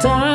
time.